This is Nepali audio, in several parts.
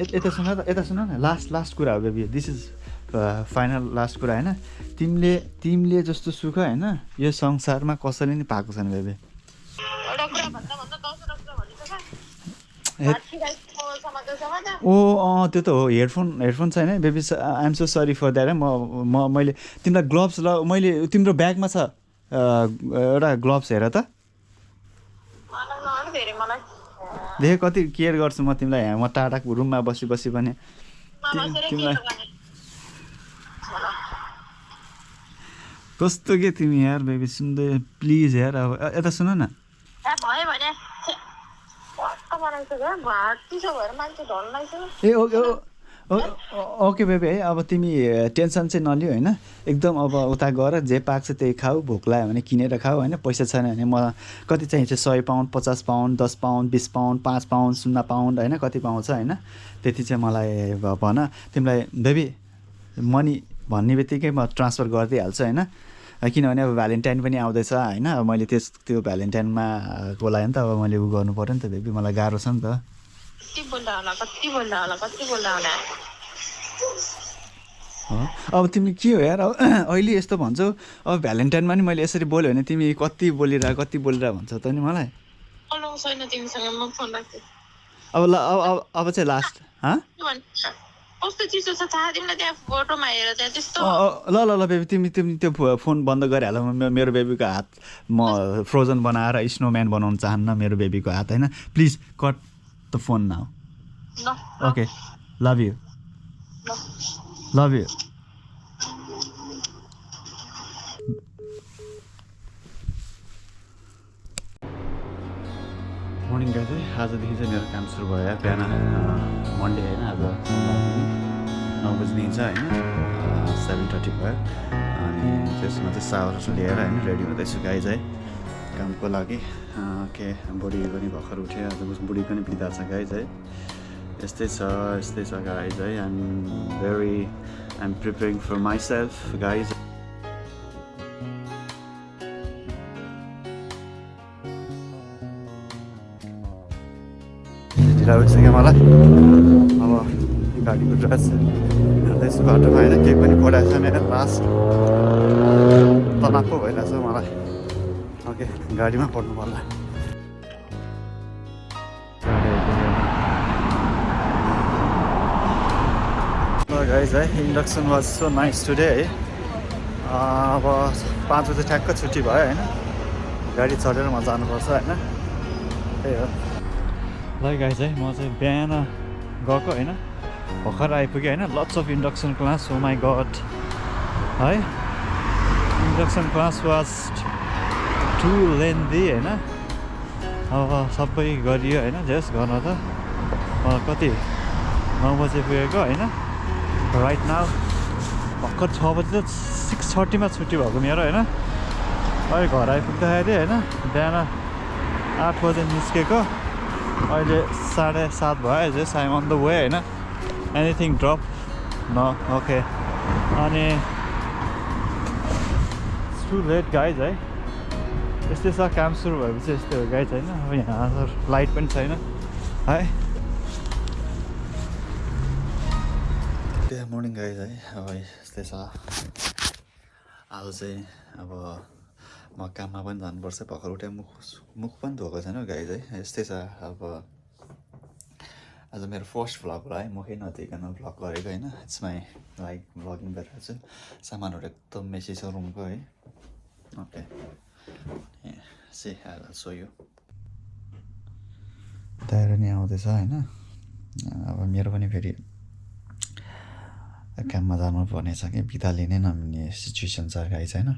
यत- सुन त यता सुन न लास्ट लास्ट कुरा हो baby this is final last कुरा होइन? तिमीले तिमीले जस्तो सुख होइन? यो संसारमा कसैले नि पाएको छैन बेबी ओ अँ त्यो त हो। हेडफोन हेडफोन छैन baby I'm so sorry for that है। म म मैले तिमीलाई ग्लोभ्स ल मैले तिम्रो ब्यागमा छ एउटा ग्लोभ्स हेर त मलाई नआउनु धेरै मलाई देख कति केयर गर्छु म तिमीलाई? म टाढा रुममा बसी बसी पनि तिमीलाई- कस्तो के तिमी यार बेबी? सुन्दै प्लिज यार अब यता सुन न। ए ओके ओके बेबी है अब तिमी टेन्सन चाहिँ नलियो होइन? एकदम अब उता गएर जे पाक्छ त्यही खाऊ भोक लाग्यो भने किनेर खाऊ होइन? पैसा छैन भने म कति चाहिन्छ सय पाउन्ड पचास पाउन्ड दस पाउन्ड बिस पाउन्ड पाँच पाउन्ड शून्य पाउन्ड होइन? कति पाउँछ होइन? त्यति चाहिँ मलाई भन। तिमीलाई बेबी मनी भन्ने बित्तिकै म ट्रान्सफर गरिदिइहाल्छु होइन? किनभने अब भ्यालेन्टाइन पनि आउँदैछ होइन? मैले त्यस त्यो भ्यालेन्टाइनमा को नि त अब मैले उ गर्नु पऱ्यो नि त बेबी मलाई गाह्रो छ नि त। कति बोल्दा होला कति बोल्दा होला कति बोल्दा होला? हो? अब तिमी के हो यार? अहिले यस्तो भन्छौ अब भ्यालेन्टाइनमा नि मैले यसरी बोल्यो भने तिमी कति बोलिरह कति बोलिरह भन्छौ त नि मलाई? अब ल अब अब चाहिँ लास्ट ल ल ल बेबी तिमी तिमी त्यो फोन बन्द गरिहाल म मेरो बेबीको हात म फ्रोजन बनाएर स्नोम्यान बनाउन चाहन्न मेरो बेबीको हात होइन? Please cut the phone now ल okay love you love you morning guys चाहिँ आजदेखि चाहिँ मेरो काम सुरु भयो। बिहान मन्डे होइन आज। नौ बजी हिँड्छ होइन। सेभेन थर्टी भयो। अनि त्यसमा चाहिँ सावर लिएर होइन रेडी हुँदैछु गाई चाहिँ कामको लागि के बुढी पनि भर्खर उठ्यो आज बुढी पनि बिदा छ गाई चाहिँ यस्तै छ यस्तै छ गाई चाहिँ I'm very I'm preparing for myself guys ढिला भइसक्यो मलाई अब गाडीको ड्रेस जाँदैछु बाटोमा होइन केही पनि पढाएको छैन लास्ट तनाव पो भइरहेछ मलाई ओके गाडीमा पढ्नु पर्ला। गाइज है induction was so nice today है। अब पाँच बजी ठ्याक्क छुट्टी भयो होइन? गाडी चढेर म जानुपर्छ होइन? त्यही हो। ल गाइज है म चाहिँ बिहान गएको होइन? भर्खर आइपुगेँ होइन? लट्स अफ इन्डक्सन क्लास हो माई गड है? Induction class was too lengthy होइन? अब सबै गरियो होइन? जस गर्न त। कति? नौ बजे पुगेको होइन? राइट नाउ भर्खर छ बजी त सिक्स थर्टीमा छुट्टी भएको मेरो होइन? अहिले घर आइपुग्दाखेरि होइन? बिहान आठ बजे निस्केको। अहिले साढे सात भयो just I'm on the way होइन? एनिथिङ ड्रप न ओके अनि टु लेट गाइज है यस्तै छ काम सुरु भएपछि यस्तै हो गाइज होइन अब यहाँ लाइट पनि छैन है? मर्निङ गाइज है? अब यस्तै छ। आज चाहिँ अब म काममा पनि जानुपर्छ भर्खर उठे मुख मुख पनि धोएको छैन गाइज है? यस्तै छ अब आज मेरो फर्स्ट भ्लग होला है? मुखै नदिकन भ्लग गरेको होइन? इट्स माई लाइक भ्लगिङ गरिरहेको छु सामानहरू एकदम मेसी छ रुमको है? ओके से सो यो तयार नि आउँदैछ होइन अब मेरो पनि फेरि काममा जानुपर्ने छ कि बिदा लिनै नमिल्ने सिचुएसन छ गाई छैन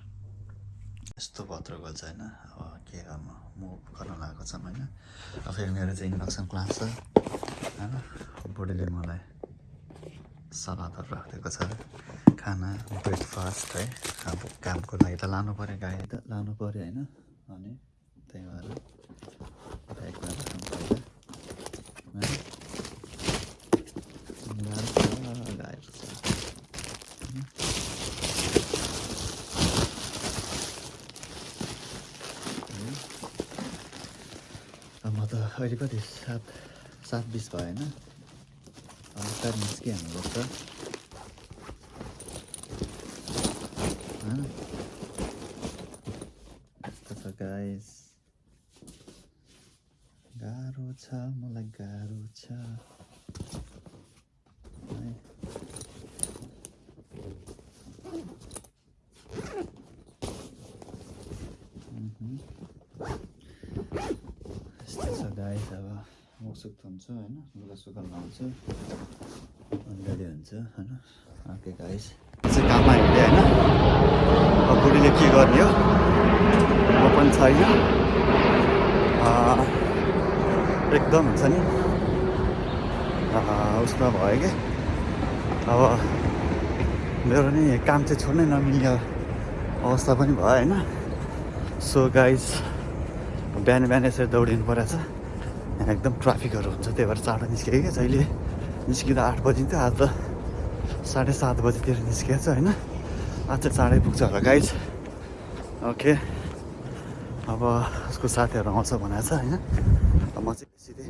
यस्तो भद्र गल्छ होइन अब के गर्नु मुभ गर्न लागेको छ होइन अब फेरि मेरो चाहिँ इन्डक्सन क्लास छ होइन बुढीले मलाई सलादहरू राखिदिएको छ खाना ब्रेकफास्ट है। अब कामको लागि त लानु पऱ्यो गाई त लानु पऱ्यो होइन। अनि त्यही भएर ब्यागमा म त अहिले कति सात सात बिस भयो होइन। बिस्तारै निस्किहाल्नुपर्छ होइन यस्तो छ गाइस गाह्रो छ मलाई गाह्रो छ। यस्तो छ गाइस अब मुखसुख धुन्छु होइन? लुगा सुगा लाउँछु अनि रेडी हुन्छ होइन? ओके गाइस चाहिँ काममा हिँडेँ होइन? अब बुढीले के गर्ने हो? म पनि छैन। एकदम हुन्छ नि उसमा भयो कि अब मेरो नि काम चाहिँ छोड्नै नमिल्ने अवस्था पनि भयो होइन सो गाइस बिहान बिहान यसरी दौडिनु परेछ यहाँ एकदम ट्राफिकहरू हुन्छ त्यही भएर चाँडो निस्केँ क्या जहिले निस्किँदा आठ बजिन्थ्यो आज त साढे सात बजीतिर निस्किएको छ होइन आज चाहिँ चाँडै पुग्छ होला गाइज ओके अब उसको साथीहरू आउँछ भनेको छ होइन म चाहिँ सिधै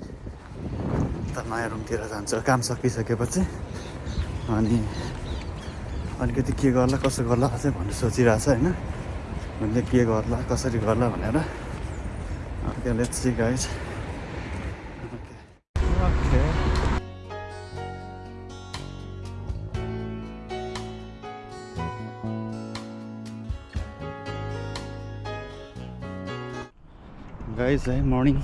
उता नयाँ रुमतिर जान्छु। काम सकिसकेपछि अनि अलिकति के गर्ला कसो गर्ला भन्ने सोचिरहेको छ होइन। मैले के गर्ला कसरी गर्ला भनेर। Okay let's see guys okay guys है मर्निङ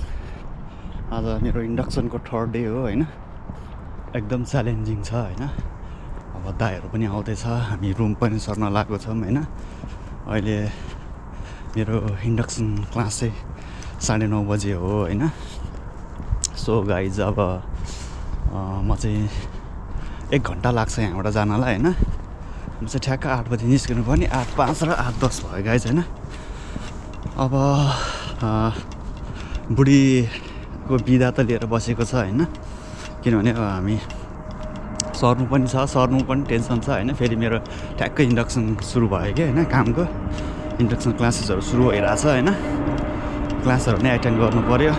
आज मेरो इन्डक्सनको थर्ड डे हो होइन? एकदम च्यालेन्जिङ छ होइन? अब दाईहरू पनि आउँदैछ हामी रुम पनि सर्न लागेको छौँ होइन? अहिले मेरो इन्डक्सन क्लास चाहिँ साढे नौ बजे हो होइन? सो गाइज अब म चाहिँ एक घन्टा लाग्छ यहाँबाट जानलाई होइन? म चाहिँ ठ्याक्क आठ बजी निस्किनु पर्ने आठ पाँच र आठ दस भयो गाइज होइन? अब अँ, बुढीको बिदा त लिएर बसेको छ होइन? किनभने अब हामी सर्नु पनि छ सर्नु पनि टेन्सन छ होइन? फेरि मेरो ठ्याक्कै इन्डक्सन सुरु भयो कि होइन कामको? इन्डक्सन क्लासेसहरू सुरु भइरहेछ होइन? क्लासहरू नै एटेन्ड गर्नु पऱ्यो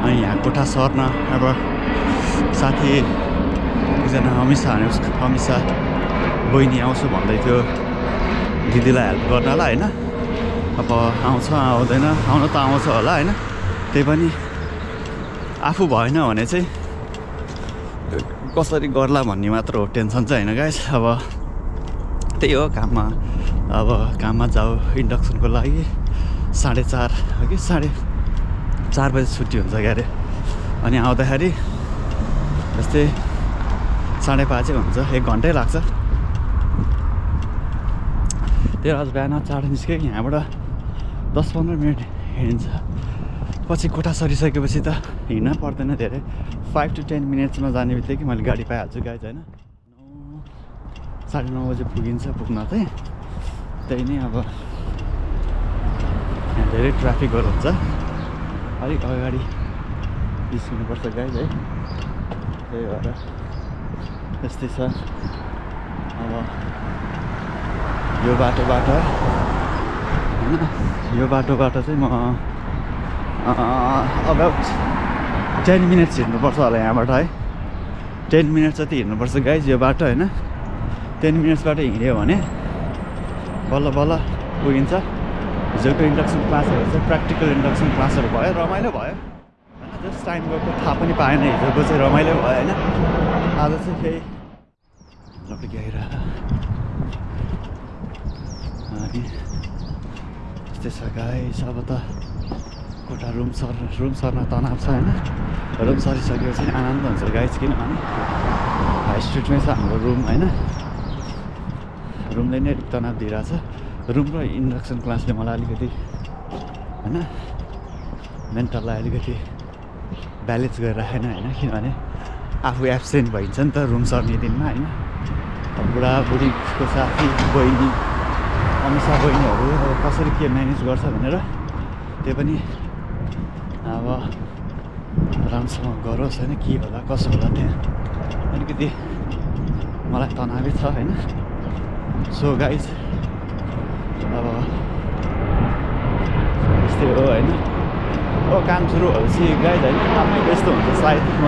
अनि यहाँ कोठा सर्न अब साथी एकजना अमिषा उसको अमिषा बहिनी आउँछु भन्दै थियो। दिदीलाई हेल्प गर्नलाई होइन? अब आउँछ आउँदैन आउनु त आउँछ होला होइन? त्यही पनि आफू भएन भने चाहिँ कसरी गर्ला भन्ने मात्र हो टेन्सन चाहिँ होइन गाइस अब त्यही हो काममा। अब काममा जाऊ इन्डक्सनको लागि। साढे चार कि? साढे चार बजी छुट्टी हुन्छ क्यारे। अनि आउँदाखेरि जस्तै साढे पाँचै हुन्छ एक घन्टै लाग्छ। त्यही आज बिहान चाँडो निस्क्यो यहाँबाट दस पन्ध्र मिनट हिँड्छ पछि कोठा सरिसकेपछि त हिँड्न पर्दैन धेरै। फाइभ टु टेन मिनट्समा जाने बित्तिकै मैले गाडी पाइहाल्छु गाइज होइन? नौ साढे नौ बजी पुगिन्छ पुग्न चाहिँ। त्यही नै अब यहाँ धेरै ट्राफिकहरू हुन्छ। अलिक अगाडि निस्किनुपर्छ गाइज है। त्यही भएर यस्तै छ। अब यो बाटोबाट होइन? यो बाटोबाट चाहिँ म अबाउट टेन मिनट्स हिँड्नुपर्छ होला यहाँबाट है? टेन मिनट जति हिँड्नुपर्छ गाइज यो बाटो होइन? टेन मिनट्सबाट हिँड्यो भने बल्ल बल्ल पुगिन्छ। हिजोको इन्डक्सन क्लासहरू चाहिँ प्र्याक्टिकल इन्डक्सन क्लासहरू भयो रमाइलो भयो। होइन जस्ट टाइम गएको थाहा पनि पाएन हिजोको चाहिँ रमाइलो भयो होइन? आज चाहिँ फेरि आइरह अनि यस्तै छ गाइस अब त कोठा रुम सर रुम सर्न तनाव छ होइन रुम सरिसकेपछि आनन्द हुन्छ गाइस किनभने हाई स्ट्रिटमै छ हाम्रो रुम होइन रुमले नै तनाव दिइरहेछ रुम र इन्डक्सन क्लासले मलाई अलिकति होइन मेन्टललाई अलिकति ब्यालेन्स गरिराखेन होइन किनभने आफू एब्सेन्ट भइन्छ नि त रुम सर्ने दिनमा होइन बुढाबुढीको साथी बहिनी अमिषा बहिनीहरू अब कसरी के म्यानेज गर्छ भनेर त्यो पनि अब राम्रोसँग गरोस् होइन के होला कसो होला त्यहाँ। अलिकति मलाई तनावै छ होइन। सो गाइज अब यस्तै हो होइन। हो काम सुरु भएपछि गाइज होइन काममै व्यस्त हुन्छ सायद म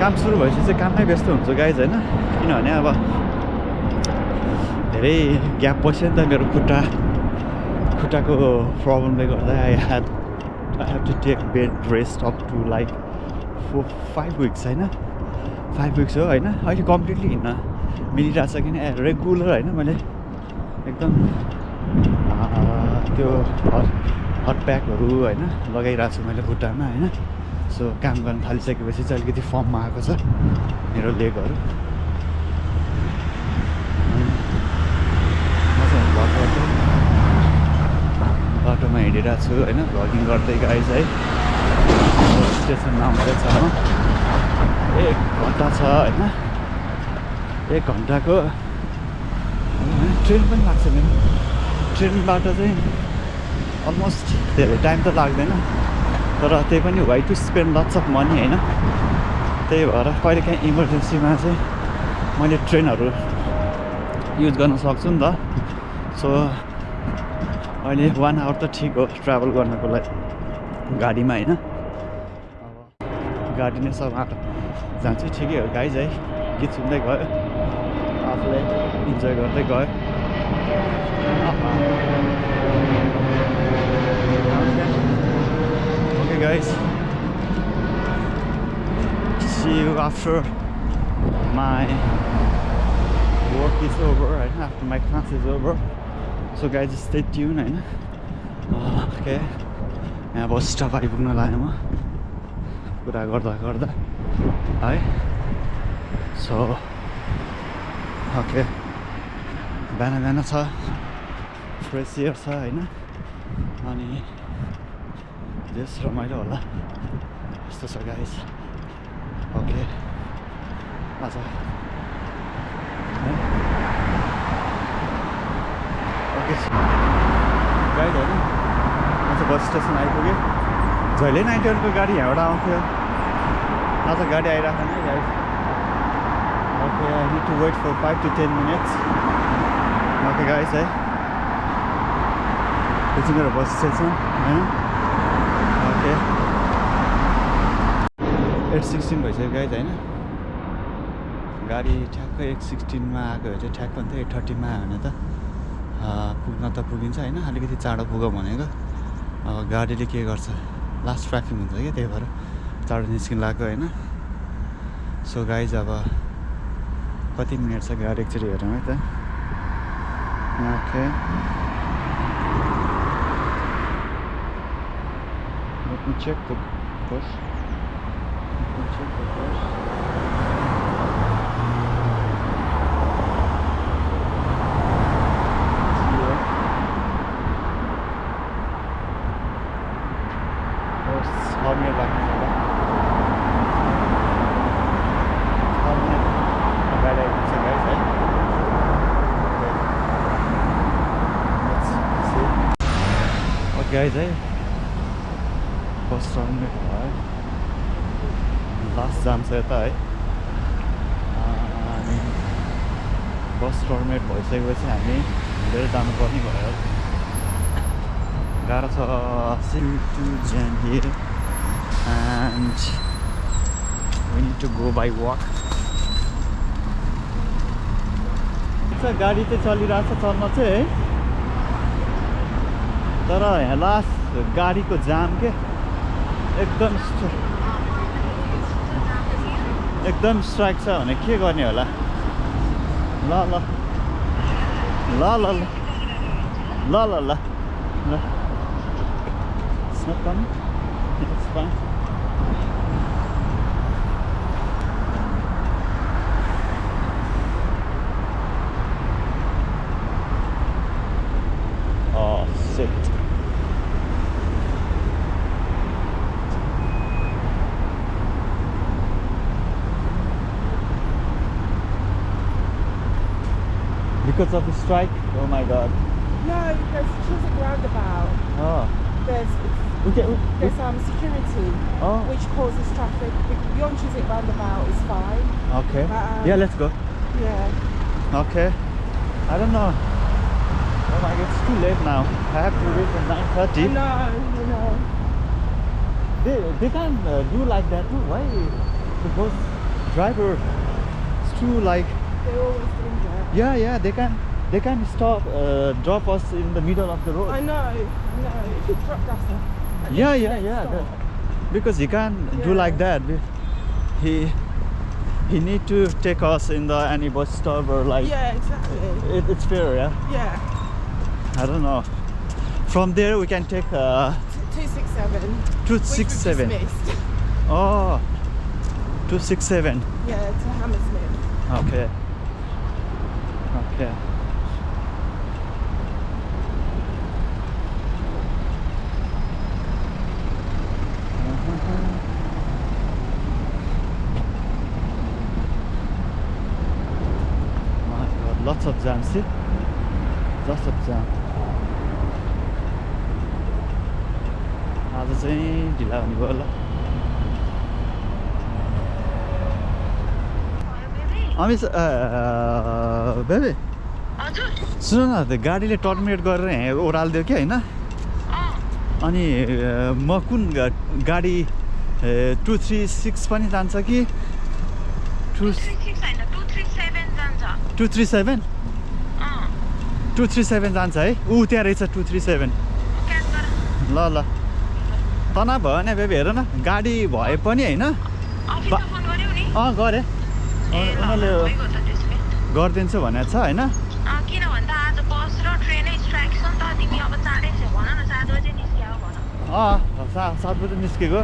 काम सुरु भएपछि चाहिँ काममै व्यस्त हुन्छ गाइज होइन। किनभने अब धेरै ग्याप बस्यो नि त मेरो खुट्टा खुट्टाको प्रब्लमले गर्दा I had I have to take bed rest up to like four five weeks होइन? फाइभ विक्स हो होइन? अहिले कम्प्लिटली हिँड्न मिलिरहेको छ किन रेगुलर होइन? मैले एकदम त्यो हट हट प्याकहरू होइन? लगाइरहेको छु मैले खुट्टामा होइन? सो काम गर्न थालिसकेपछि चाहिँ अलिकति फर्ममा आएको छ मेरो लेगहरू बाटो बाटोमा हिँडिरहेको छु होइन? भ्लगिङ गर्दै गाइज है। स्टेसन नम्बरै छ एक घन्टा छ होइन? एक घन्टाको। ट्रेन पनि लाग्छ मेरो। ट्रेनबाट चाहिँ अलमोस्ट धेरै टाइम त लाग्दैन। तर त्यही पनि why to spend lots of money होइन? त्यही भएर कहिले काहीँ इमर्जेन्सीमा चाहिँ मैले ट्रेनहरू युज गर्न सक्छु नि त। सो अहिले वान आवर त ठिक हो ट्राभल गर्नको लागि। गाडीमा होइन। अब गाडी नै सब जान्छु ठिकै हो। गाइज है गीत सुन्दै गयो। आफूलाई इन्जोय गर्दै गयो। Okay guys. See you after my work is over right? After my class is over. So guys stay tuned होइन ओके यहाँ बस स्टप आइपुग्न लाग्यो म। कुरा गर्दा गर्दा। है? सो ओके बिहान बिहान छ। फ्रेस एयर छ होइन? अनि जस रमाइलो होला। यस्तो छ गाइस ओके आज गाइड होइन आज बस स्टेसन आइपुग्यो। जहिले नाइन्टी वानको गाडी यहाँबाट आउँथ्यो। आज गाडी आइरहेको नै guys okay I need to wait for five to ten minutes okay guys है। यो चाहिँ मेरो बस स्टेसन होइन ओके एट सिक्सटिन भइसक्यो गाइज होइन। गाडी ठ्याक्कै एट सिक्सटिनमा आएको भए चाहिँ ठ्याक्क अन्त एट थर्टीमा आयो भने त। पुग्न त पुगिन्छ होइन। अलिकति चाँडो पुगौँ भनेको। अब गाडीले के गर्छ? लास्ट ट्राफिक हुन्छ क्या त्यही भएर। चाँडो निस्किनु लाग्यो होइन। सो गाइज अब कति मिनट छ गाडी एकचोटि हेरौँ है त। Okay the bus. मिनट लाग्ने होला मिनट अगाडि आइपुग्छ है। गाइस है। टर्मिनेट भयो। लास्ट जान्छ यता है। अनि बस टर्मिनेट भइसकेपछि हामी हिँडेर जानुपर्ने भयो। गाह्रो छ। सिल टु ज्यान and we need to go by walk गाडी चाहिँ चलिरहेको छ चल्न चाहिँ है तर यहाँ लास्ट गाडीको जाम के एकदम एकदम स्ट्राइक छ भने के गर्ने होला ल ल ल ल ल ल ल Because of the strike? Oh my god. No, there's Chiswick roundabout. Oh. There's Okay. there's um security Oh. which causes traffic. Beyond Chiswick roundabout is fine. Okay. Um, Yeah, let's go. Yeah. Okay. I don't know. Oh my god, it's too late now. I have to reach at 9.30. No. They, they can't uh, do like that too. Why the bus driver it's too like They're always that. Yeah yeah they can they can stop uh, drop us in the middle of the road. I know, I know. If you dropped us off. yeah yeah yeah that- because he can't do like that. He he need to take us in the any bus stop or like Yeah, exactly. it, it's fair yeah. Yeah. I don't know. From there we can take uh, T- 267. two six seven. just missed. Oh, two six seven. Yeah, to Hammersmith. Okay. Yeah. lots of them, see? Lots of them. هذا زين جلاني والله I miss baby. सुन न त्यो गाडीले टर्मिनेट गरेर ओह्रालिदियो कि होइन? अनि म कुन गाडी टु थ्री सिक्स पनि जान्छ कि? Two two three seven two three seven? जान्छ है? ऊ त्यहाँ रहेछ टु थ्री सेभेन। ल ल। तनाव भयो भने बेबी हेर न। गाडी भए पनि होइन। नि। अँ गरेँ। उनीहरूले गरिदिन्छु भनेको छ होइन? अँ, किन भन्दा आज बस र ट्रेनै स्ट्राइक छ नि त तिमी अब चाँडै छ भन न सात बजे निस्क्या अँ सा सात बजी निस्केको।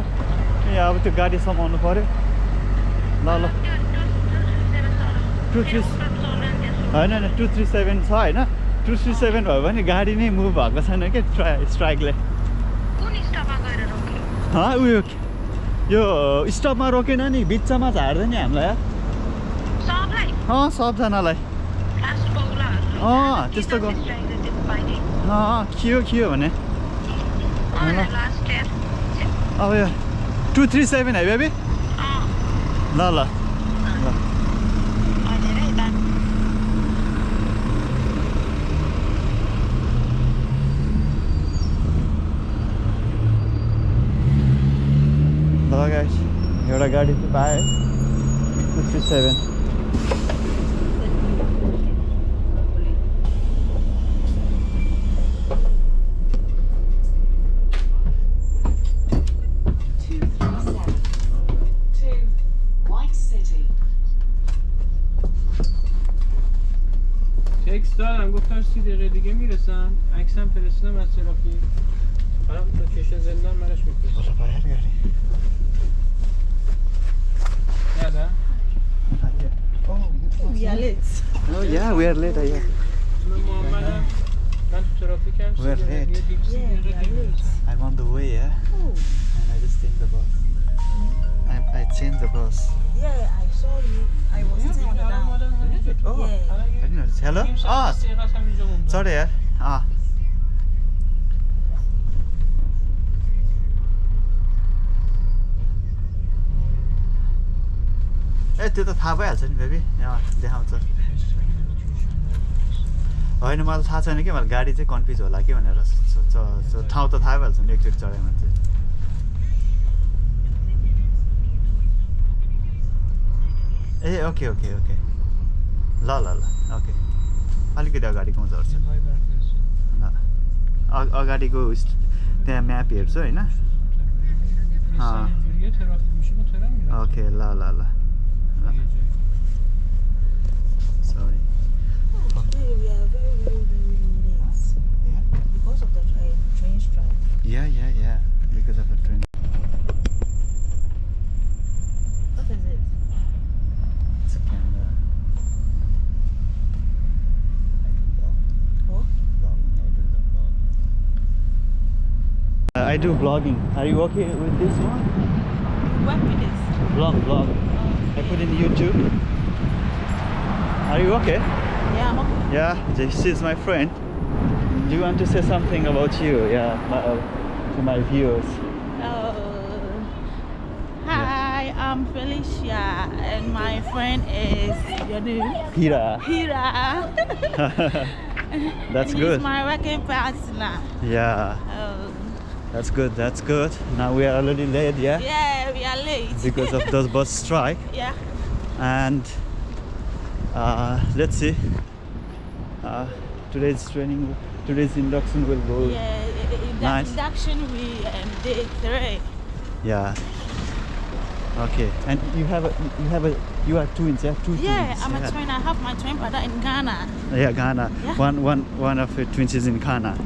ए अब त्यो गाडी समाउनु पऱ्यो ल ल। टू थ्री होइन होइन टु थ्री सेभेन छ होइन? टु थ्री सेभेन भयो भने गाडी नै मुभ भएको छैन क्या ट्रा स्ट्राइकले उयो यो स्टपमा रोकेन नि बिचमा झार्दैन नि हामीलाई अँ सबजनालाई अँ, त्यस्तो गर- अँ खियो खियो भने। ल। लास्ट इयर अब यो टु थ्री सेभेन है बेबी ल ल। एउटा गाडी चाहिँ पाएँ। Two three seven سی دقیقه دیگه می‌رسن عکسم فرستادم از ترافیک برام تا کشن زندان برش میفرستم بازا برگردی یادا We are. Oh yeah, we are late. Oh, Yeah. We are late. Yeah, we are late. I'm on the way, yeah. Oh. And I just changed the bus. I, I changed the bus. Yeah, I saw you. I was sitting on the down. Oh, yeah. I didn't notice. Hello? Ah, oh. sorry. ए ah. eh, त्यो त थाहा भइहाल्छ नि बेबी यहाँ देखाउँछ होइन मलाई थाहा छैन कि मलाई गाडी चाहिँ कन्फ्युज होला कि भनेर ठाउँ त थाहा भइहाल्छ नि एकचोटि चढाइमा मान्छे ए ओके ओके ओके। ल ल ल ओके। अलिकति अगाडिको आउँछ ल। अगाडिको त्यहाँ म्याप हेर्छु होइन? ओके ल ल ल। Sorry Yeah, yeah, yeah, because of the train. I do vlogging. Are you okay with this one? What with this? Vlog, vlog. I put in YouTube. Are you okay? Yeah, I'm okay. Yeah, this is my friend. Do you want to say something about you? Yeah, my, uh, to my viewers. Uh, hi, I'm Felicia, and my friend is your name Hira. Hira. That's He's good. my working partner. Yeah, Oh. That's good. That's good. Now we are already late, yeah, Yeah, we are late. because of those bus strike. yeah. And uh, let's see. Uh, today's training, today's induction will go. Yeah, i- i- Nice. induction we um, day three. Yeah. Okay. And you have a, you have a, you are twins, yeah, two Yeah, twins. I'm yeah. a twin. I have my twin brother in Ghana. Yeah, Ghana. Yeah. One, one, one of your twins is in Ghana.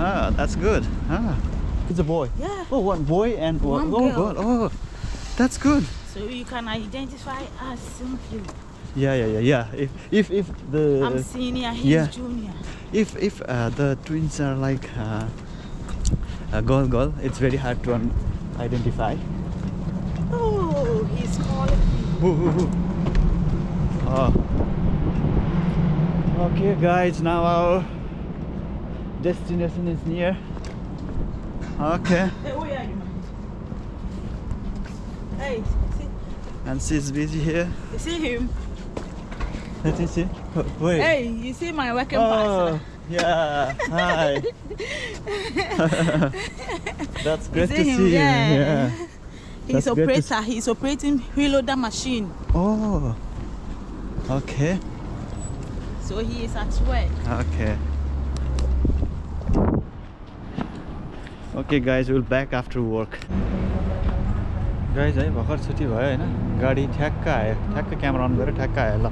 Yeah. Ah, that's good. Ah, it's a boy. Yeah. Oh, one boy and one, One oh, girl. God. Oh, that's good. So you can identify us simply. Yeah, yeah, yeah, yeah. If, if, if the, I'm senior, he's yeah. junior. if, if uh, the twins are like uh, a girl, girl, it's very hard to un- identify. Oh, he's calling me. Woo, woo, woo. Oh. Okay, guys, now our destination is near. Okay, Hey, where are you. Hey, see, and she's busy here. you see him? Let me see. Wait. Hey, you see my working Oh, partner? yeah. Hi. That's great to him? see you. Yeah. Yeah. He's That's great to s- operator. He's operating reloader machine. Oh. Okay. So he is at work. Okay. Okay guys, we'll back after work. Guys है भर्खर छुट्टी भयो होइन? गाडी ठ्याक्क आयो। ठ्याक्क क्यामेरा अन गरेर ठ्याक्क आयो ल।